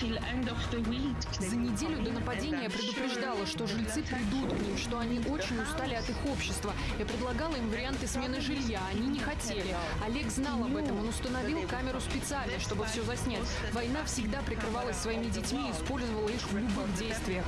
За неделю до нападения я предупреждала, что жильцы придут к ним, что они очень устали от их общества. Я предлагала им варианты смены жилья, они не хотели. Олег знал об этом, он установил камеру специально, чтобы все заснять. Война всегда прикрывалась своими детьми и использовала их в любых действиях.